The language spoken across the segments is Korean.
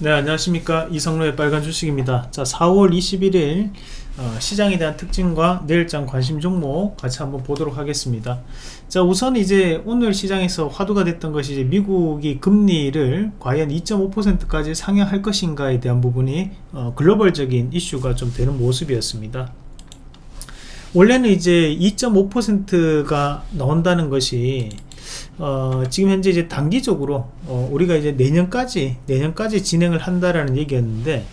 네 안녕하십니까. 이성로의 빨간 주식입니다. 자 4월 21일 어, 시장에 대한 특징과 내일장 관심 종목 같이 한번 보도록 하겠습니다. 자 우선 이제 오늘 시장에서 화두가 됐던 것이 이제 미국이 금리를 과연 2.5%까지 상향할 것인가에 대한 부분이 어, 글로벌적인 이슈가 좀 되는 모습이었습니다. 원래는 이제 2.5%가 나온다는 것이 어, 지금 현재 이제 단기적으로 어, 우리가 이제 내년까지 내년까지 진행을 한다라는 얘기였는데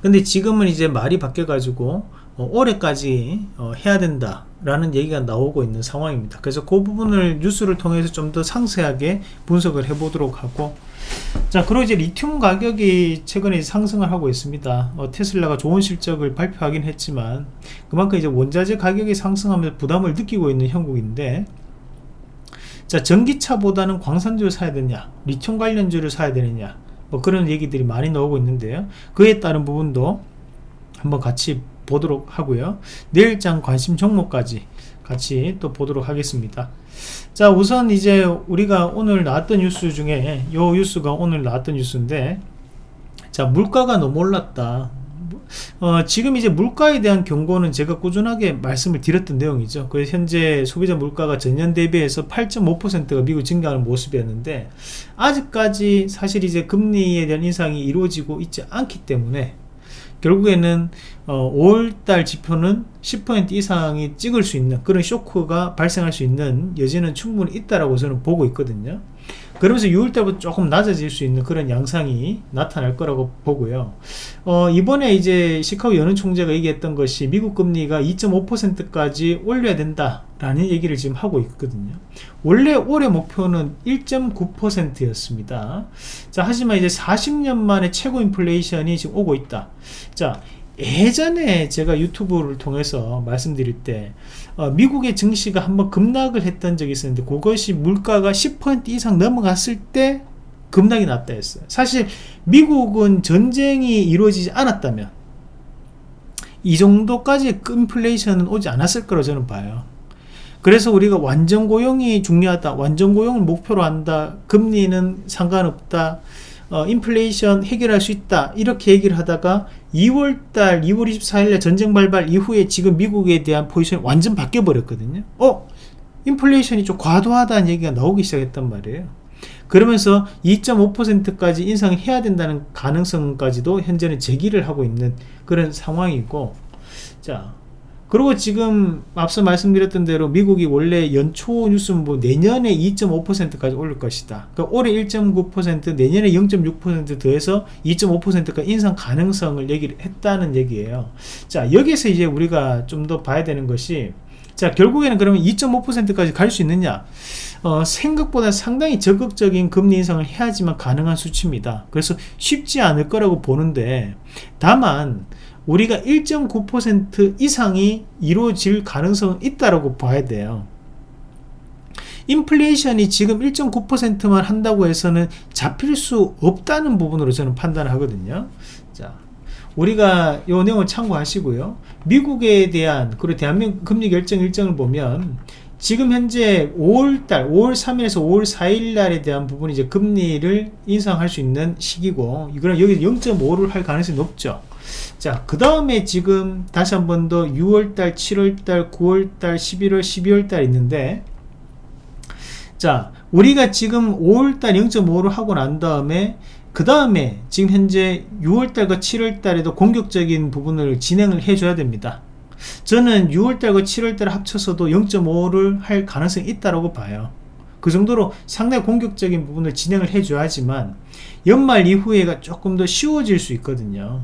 근데 지금은 이제 말이 바뀌어 가지고 어, 올해까지 어, 해야 된다 라는 얘기가 나오고 있는 상황입니다. 그래서 그 부분을 뉴스를 통해서 좀 더 상세하게 분석을 해 보도록 하고 자 그리고 이제 리튬 가격이 최근에 상승을 하고 있습니다. 어, 테슬라가 좋은 실적을 발표하긴 했지만 그만큼 이제 원자재 가격이 상승하면서 부담을 느끼고 있는 형국인데 자 전기차보다는 광산주를 사야 되냐 리튬 관련주를 사야 되느냐 뭐 그런 얘기들이 많이 나오고 있는데요. 그에 따른 부분도 한번 같이 보도록 하고요. 내일장 관심 종목까지 같이 또 보도록 하겠습니다. 자 우선 이제 우리가 오늘 나왔던 뉴스 중에 요 뉴스가 오늘 나왔던 뉴스인데 자 물가가 너무 올랐다 어, 지금 이제 물가에 대한 경고는 제가 꾸준하게 말씀을 드렸던 내용이죠. 그래서 현재 소비자 물가가 전년 대비해서 8.5%가 미국 증가하는 모습이었는데 아직까지 사실 이제 금리에 대한 인상이 이루어지고 있지 않기 때문에 결국에는 어, 5월달 지표는 10% 이상이 찍을 수 있는 그런 쇼크가 발생할 수 있는 여지는 충분히 있다라고 저는 보고 있거든요. 그러면서 6월달부터 조금 낮아질 수 있는 그런 양상이 나타날 거라고 보고요. 어, 이번에 이제 시카고 연은 총재가 얘기했던 것이 미국 금리가 2.5%까지 올려야 된다 라는 얘기를 지금 하고 있거든요. 원래 올해 목표는 1.9% 였습니다. 자 하지만 이제 40년 만에 최고 인플레이션이 지금 오고 있다. 자 예전에 제가 유튜브를 통해서 말씀드릴 때 어, 미국의 증시가 한번 급락을 했던 적이 있었는데 그것이 물가가 10% 이상 넘어갔을 때 급락이 났다 했어요. 사실 미국은 전쟁이 이루어지지 않았다면 이 정도까지 인플레이션은 오지 않았을 거라고 저는 봐요. 그래서 우리가 완전 고용이 중요하다 완전 고용을 목표로 한다 금리는 상관없다 어, 인플레이션 해결할 수 있다. 이렇게 얘기를 하다가 2월달 2월 24일날 전쟁 발발 이후에 지금 미국에 대한 포지션이 완전 바뀌어 버렸거든요. 어? 인플레이션이 좀 과도하다는 얘기가 나오기 시작했단 말이에요. 그러면서 2.5%까지 인상해야 된다는 가능성까지도 현재는 제기를 하고 있는 그런 상황이고 자 그리고 지금 앞서 말씀드렸던 대로 미국이 원래 연초 뉴스는 뭐 내년에 2.5%까지 올릴 것이다. 그러니까 올해 1.9% 내년에 0.6% 더해서 2.5%가 인상 가능성을 얘기를 했다는 얘기예요. 자 여기서 이제 우리가 좀 더 봐야 되는 것이 자 결국에는 그러면 2.5%까지 갈 수 있느냐 어, 생각보다 상당히 적극적인 금리 인상을 해야지만 가능한 수치입니다 그래서 쉽지 않을 거라고 보는데 다만 우리가 1.9% 이상이 이루어질 가능성은 있다고 봐야 돼요. 인플레이션이 지금 1.9%만 한다고 해서는 잡힐 수 없다는 부분으로 저는 판단을 하거든요. 자 우리가 이 내용을 참고하시고요. 미국에 대한 그리고 대한민국 금리 결정 일정을 보면 지금 현재 5월달 5월 3일에서 5월 4일 날에 대한 부분이 이제 금리를 인상할 수 있는 시기고 이거는 여기 0.5를 할 가능성이 높죠 자, 그 다음에 지금 다시 한 번 더 6월달, 7월달, 9월달, 11월, 12월달 있는데 자, 우리가 지금 5월달 0.5를 하고 난 다음에 그 다음에 지금 현재 6월달과 7월달에도 공격적인 부분을 진행을 해줘야 됩니다. 저는 6월달과 7월달 합쳐서도 0.5를 할 가능성이 있다고 봐요. 그 정도로 상당히 공격적인 부분을 진행을 해줘야지만 연말 이후에가 조금 더 쉬워질 수 있거든요.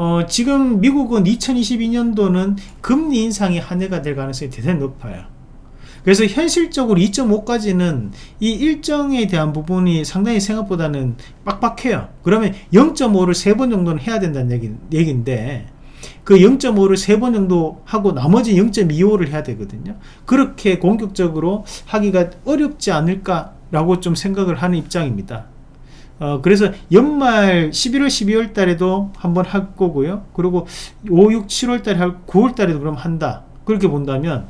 어, 지금 미국은 2022년도는 금리 인상이 한 해가 될 가능성이 대단히 높아요. 그래서 현실적으로 2.5까지는 이 일정에 대한 부분이 상당히 생각보다는 빡빡해요. 그러면 0.5를 세 번 정도는 해야 된다는 얘기, 얘기인데 그 0.5를 세 번 정도 하고 나머지 0.25를 해야 되거든요. 그렇게 공격적으로 하기가 어렵지 않을까라고 좀 생각을 하는 입장입니다. 어, 그래서 연말 11월 12월 달에도 한번 할 거고요 그리고 5, 6, 7월 달에 할 9월 달에도 그럼 한다 그렇게 본다면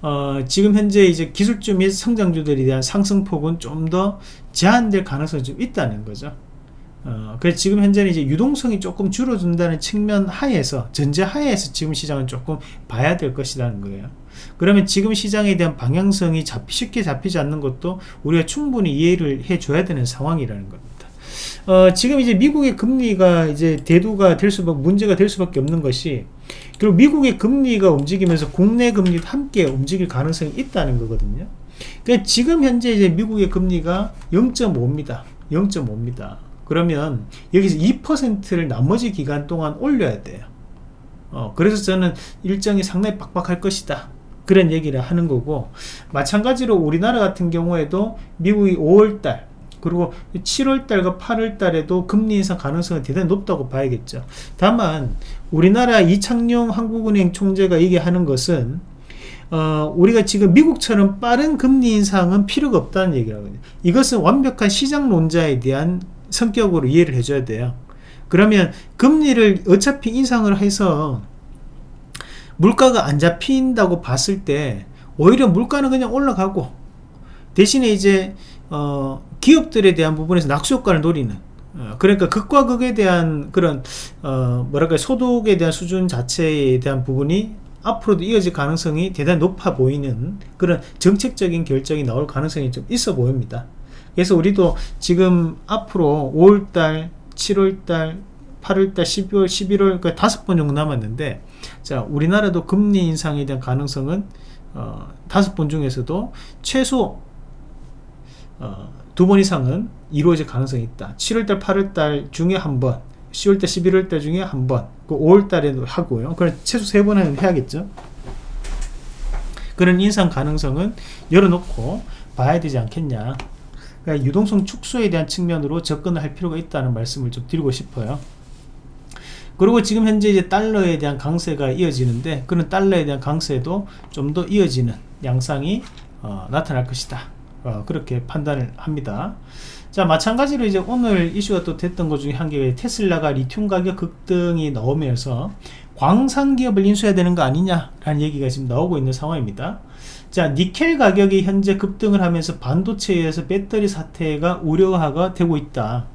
어, 지금 현재 이제 기술주 및 성장주들에 대한 상승폭은 좀 더 제한될 가능성이 좀 있다는 거죠. 어, 그래서 지금 현재는 이제 유동성이 조금 줄어든다는 측면 하에서 전제 하에서 지금 시장은 조금 봐야 될 것이라는 거예요. 그러면 지금 시장에 대한 방향성이 잡, 쉽게 잡히지 않는 것도 우리가 충분히 이해를 해줘야 되는 상황이라는 겁니다. 어, 지금 이제 미국의 금리가 이제 대두가 될 수밖에 문제가 될 수밖에 없는 것이 그리고 미국의 금리가 움직이면서 국내 금리도 함께 움직일 가능성이 있다는 거거든요. 그러니까 지금 현재 이제 미국의 금리가 0.5입니다. 0.5입니다. 그러면 여기서 2%를 나머지 기간 동안 올려야 돼요. 어, 그래서 저는 일정이 상당히 빡빡할 것이다. 그런 얘기를 하는 거고 마찬가지로 우리나라 같은 경우에도 미국이 5월달 그리고 7월달과 8월달에도 금리 인상 가능성은 대단히 높다고 봐야겠죠 다만 우리나라 이창용 한국은행 총재가 얘기하는 것은 어, 우리가 지금 미국처럼 빠른 금리 인상은 필요가 없다는 얘기를 하거든요 이것은 완벽한 시장 론자에 대한 성격으로 이해를 해줘야 돼요. 그러면 금리를 어차피 인상을 해서 물가가 안 잡힌다고 봤을 때 오히려 물가는 그냥 올라가고 대신에 이제 어, 기업들에 대한 부분에서 낙수 효과를 노리는 어, 그러니까 극과 극에 대한 그런 어, 뭐랄까 소득에 대한 수준 자체에 대한 부분이 앞으로도 이어질 가능성이 대단히 높아 보이는 그런 정책적인 결정이 나올 가능성이 좀 있어 보입니다 그래서 우리도 지금 앞으로 5월달 7월달 8월달 12월 11월 그 다섯 번 정도 남았는데 자 우리나라도 금리 인상에 대한 가능성은 어, 다섯 번 중에서도 최소 어, 두번 이상은 이루어질 가능성이 있다. 7월달 8월달 중에 한번 10월달 11월달 중에 한번 그 5월달에도 하고요. 그럼 최소 세 번은 해야겠죠? 그런 인상 가능성은 열어놓고 봐야 되지 않겠냐 그러니까 유동성 축소에 대한 측면으로 접근을 할 필요가 있다는 말씀을 좀 드리고 싶어요. 그리고 지금 현재 이제 달러에 대한 강세가 이어지는데 그런 달러에 대한 강세도 좀 더 이어지는 양상이 어, 나타날 것이다. 어, 그렇게 판단을 합니다. 자 마찬가지로 이제 오늘 이슈가 또 됐던 것 중에 한 개가 테슬라가 리튬 가격 급등이 나오면서 광산 기업을 인수해야 되는 거 아니냐 라는 얘기가 지금 나오고 있는 상황입니다 자 니켈 가격이 현재 급등을 하면서 반도체에서 배터리 사태가 우려가 되고 있다.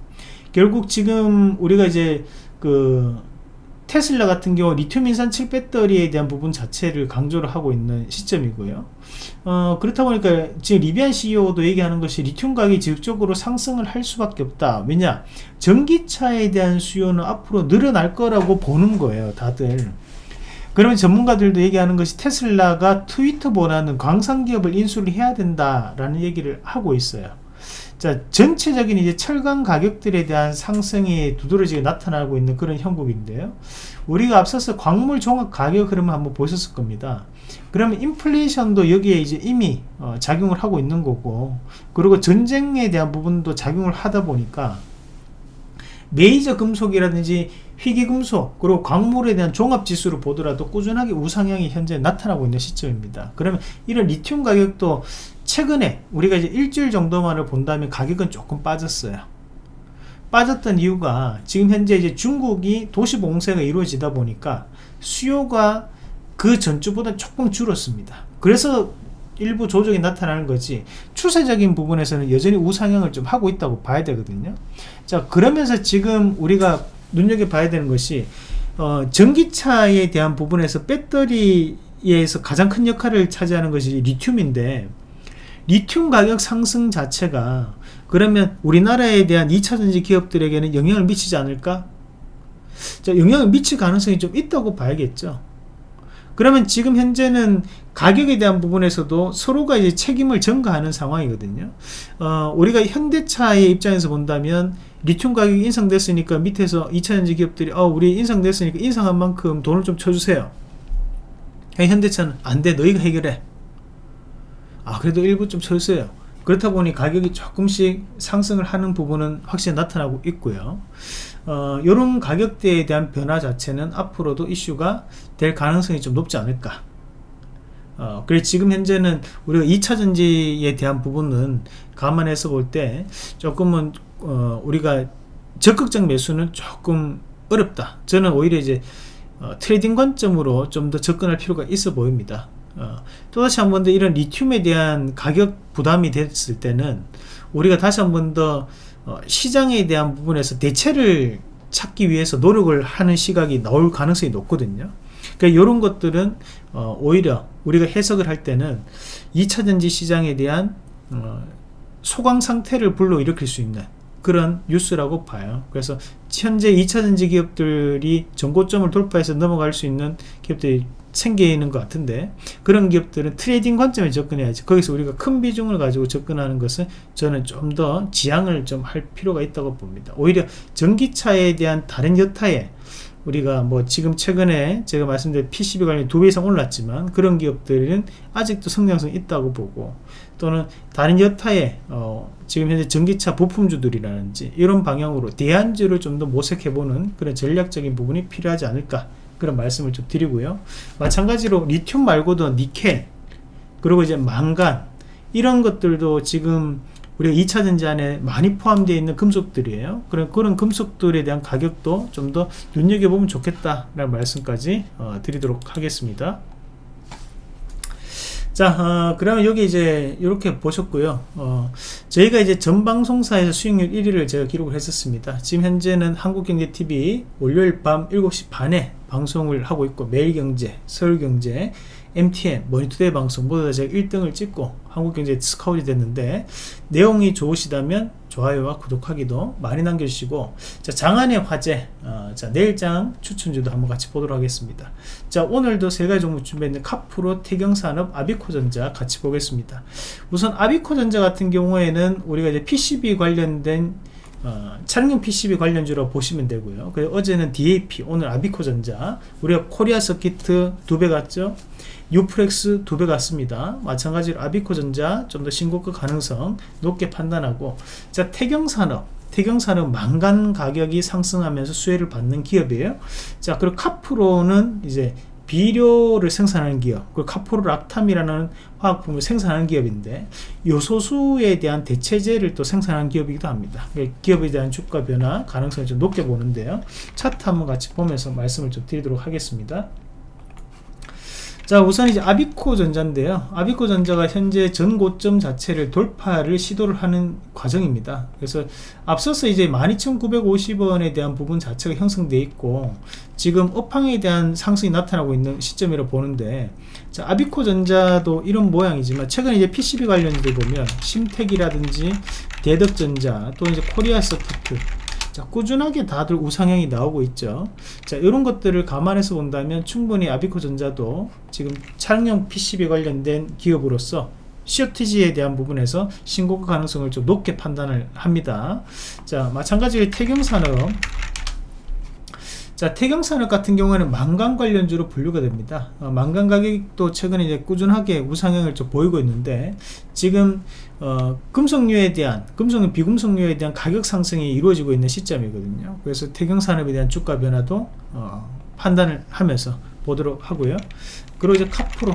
결국 지금 우리가 이제 그 테슬라 같은 경우 리튬 인산 7 배터리에 대한 부분 자체를 강조를 하고 있는 시점이고요. 어, 그렇다 보니까 지금 리비안 CEO도 얘기하는 것이 리튬 가격이 지속적으로 상승을 할 수밖에 없다. 왜냐? 전기차에 대한 수요는 앞으로 늘어날 거라고 보는 거예요 다들 그러면 전문가들도 얘기하는 것이 테슬라가 트위터 보다는 광산기업을 인수를 해야 된다라는 얘기를 하고 있어요. 자 전체적인 이제 철강 가격들에 대한 상승이 두드러지게 나타나고 있는 그런 형국인데요. 우리가 앞서서 광물 종합 가격 흐름을 한번 보셨을 겁니다. 그러면 인플레이션도 여기에 이제 이미 어, 작용을 하고 있는 거고 그리고 전쟁에 대한 부분도 작용을 하다 보니까 메이저 금속이라든지 희귀금속 그리고 광물에 대한 종합지수를 보더라도 꾸준하게 우상향이 현재 나타나고 있는 시점입니다. 그러면 이런 리튬 가격도 최근에 우리가 이제 일주일 정도만을 본다면 가격은 조금 빠졌어요. 빠졌던 이유가 지금 현재 이제 중국이 도시 봉쇄가 이루어지다 보니까 수요가 그 전주보다 조금 줄었습니다. 그래서 일부 조정이 나타나는 거지 추세적인 부분에서는 여전히 우상향을 좀 하고 있다고 봐야 되거든요 자 그러면서 지금 우리가 눈여겨봐야 되는 것이 어, 전기차에 대한 부분에서 배터리에서 가장 큰 역할을 차지하는 것이 리튬인데 리튬 가격 상승 자체가 그러면 우리나라에 대한 2차전지 기업들에게는 영향을 미치지 않을까? 자, 영향을 미칠 가능성이 좀 있다고 봐야겠죠. 그러면 지금 현재는 가격에 대한 부분에서도 서로가 이제 책임을 전가하는 상황이거든요. 어, 우리가 현대차의 입장에서 본다면 리튬 가격이 인상됐으니까 밑에서 2차전지 기업들이 어, 우리 인상됐으니까 인상한 만큼 돈을 좀 쳐주세요. 현대차는 안 돼 너희가 해결해. 아 그래도 일부 좀 쳐주세요. 그렇다 보니 가격이 조금씩 상승을 하는 부분은 확실히 나타나고 있고요. 어, 이런 가격대에 대한 변화 자체는 앞으로도 이슈가 될 가능성이 좀 높지 않을까 어, 그래 지금 현재는 우리가 2차 전지에 대한 부분은 감안해서 볼 때 조금은 어, 우리가 적극적 매수는 조금 어렵다. 저는 오히려 이제 어, trading 관점으로 좀 더 접근할 필요가 있어 보입니다. 어, 또다시 한 번 더 이런 리튬에 대한 가격 부담이 됐을 때는 우리가 다시 한 번더 어, 시장에 대한 부분에서 대체를 찾기 위해서 노력을 하는 시각이 나올 가능성이 높거든요 그러니까 이런 것들은 어, 오히려 우리가 해석을 할 때는 2차전지 시장에 대한 어, 소강 상태를 불러일으킬 수 있는 그런 뉴스라고 봐요. 그래서 현재 2차전지 기업들이 전고점을 돌파해서 넘어갈 수 있는 기업들이 생기는 것 같은데 그런 기업들은 trading 관점에 접근해야지. 거기서 우리가 큰 비중을 가지고 접근하는 것은 저는 좀 더 지양을 좀 할 필요가 있다고 봅니다. 오히려 전기차에 대한 다른 여타에 우리가 뭐 지금 최근에 제가 말씀드린 PCB 관련 두 배 이상 올랐지만 그런 기업들은 아직도 성장성이 있다고 보고 또는 다른 여타의 어 지금 현재 전기차 부품주들이라든지 이런 방향으로 대안주를 좀 더 모색해보는 그런 전략적인 부분이 필요하지 않을까 그런 말씀을 좀 드리고요. 마찬가지로 리튬 말고도 니켈 그리고 이제 망간 이런 것들도 지금 우리가 2차 전지 안에 많이 포함되어 있는 금속들이에요. 그런, 그런 금속들에 대한 가격도 좀 더 눈여겨보면 좋겠다라는 말씀까지 어, 드리도록 하겠습니다. 자 어, 그러면 여기 이제 이렇게 보셨고요. 어, 저희가 이제 전 방송사에서 수익률 1위를 제가 기록을 했었습니다. 지금 현재는 한국경제TV 월요일 밤 7시 반에 방송을 하고 있고 매일경제 서울경제 MTN 머니투데이 방송 모두 다 제가 1등을 찍고 한국경제 스카웃이 됐는데 내용이 좋으시다면 좋아요와 구독하기도 많이 남겨주시고 자 장안의 화제 어, 자 내일장 추천주도 한번 같이 보도록 하겠습니다. 자 오늘도 세 가지 종목 준비했는 카프로 태경산업 아비코전자 같이 보겠습니다. 우선 아비코전자 같은 경우에는 우리가 이제 PCB 관련된 어, 차량용 PCB 관련주로 보시면 되고요. 그래서 어제는 DAP, 오늘 아비코전자, 우리가 코리아 서키트 두 배 갔죠. 유프렉스 두배 같습니다. 마찬가지로 아비코전자 좀 더 신고가 가능성 높게 판단하고 자 태경산업 태경산업 망간 가격이 상승하면서 수혜를 받는 기업이에요. 자 그리고 카프로는 이제 비료를 생산하는 기업 그리고 카포르락탐이라는 화학품을 생산하는 기업인데 요소수에 대한 대체제를 또 생산하는 기업이기도 합니다. 기업에 대한 주가 변화 가능성을 좀 높게 보는데요. 차트 한번 같이 보면서 말씀을 좀 드리도록 하겠습니다 자 우선 이제 아비코 전자인데요. 아비코 전자가 현재 전고점 자체를 돌파를 시도를 하는 과정입니다. 그래서 앞서서 이제 12,950원에 대한 부분 자체가 형성되어 있고 지금 업황에 대한 상승이 나타나고 있는 시점이라 보는데 자 아비코 전자도 이런 모양이지만 최근 이제 PCB 관련들 보면 심택이라든지 대덕전자 또 이제 코리아 서키트 자 꾸준하게 다들 우상향이 나오고 있죠. 자 이런 것들을 감안해서 본다면 충분히 아비코 전자도 지금 차량용 PCB 관련된 기업으로서 COTG에 대한 부분에서 신고가 가능성을 좀 높게 판단을 합니다. 자 마찬가지로 태경산업 자 태경산업 같은 경우에는 망간 관련주로 분류가 됩니다. 어, 망간 가격도 최근에 이제 꾸준하게 우상향을 좀 보이고 있는데 지금 어, 금속류에 대한 금속 비금속류에 대한 가격 상승이 이루어지고 있는 시점이거든요. 그래서 태경산업에 대한 주가 변화도 어, 판단을 하면서 보도록 하고요. 그리고 이제 카프로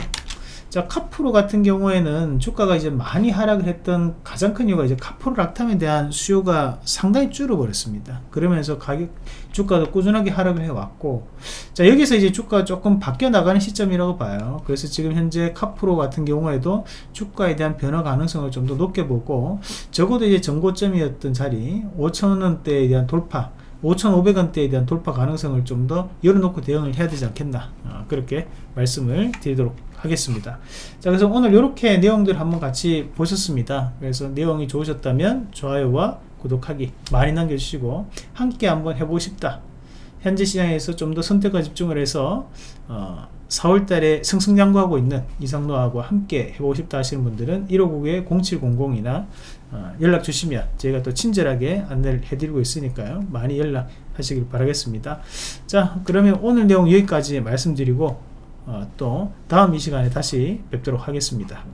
자 카프로 같은 경우에는 주가가 이제 많이 하락을 했던 가장 큰 이유가 이제 카프로 락탐에 대한 수요가 상당히 줄어버렸습니다. 그러면서 가격 주가도 꾸준하게 하락을 해왔고 자 여기서 이제 주가가 조금 바뀌어 나가는 시점이라고 봐요. 그래서 지금 현재 카프로 같은 경우에도 주가에 대한 변화 가능성을 좀 더 높게 보고 적어도 이제 전고점이었던 자리 5천원대에 대한 돌파 5,500원대에 대한 돌파 가능성을 좀 더 열어놓고 대응을 해야 되지 않겠나 어, 그렇게 말씀을 드리도록 하겠습니다. 자 그래서 오늘 이렇게 내용들 한번 같이 보셨습니다. 그래서 내용이 좋으셨다면 좋아요와 구독하기 많이 남겨주시고 함께 한번 해보고 싶다. 현재 시장에서 좀 더 선택과 집중을 해서 어, 4월달에 승승장구하고 있는 이상로하고 함께 해보고 싶다 하시는 분들은 159-0700이나 어, 연락 주시면 제가 또 친절하게 안내를 해드리고 있으니까요. 많이 연락하시길 바라겠습니다. 자 그러면 오늘 내용 여기까지 말씀드리고 어, 또 다음 이 시간에 다시 뵙도록 하겠습니다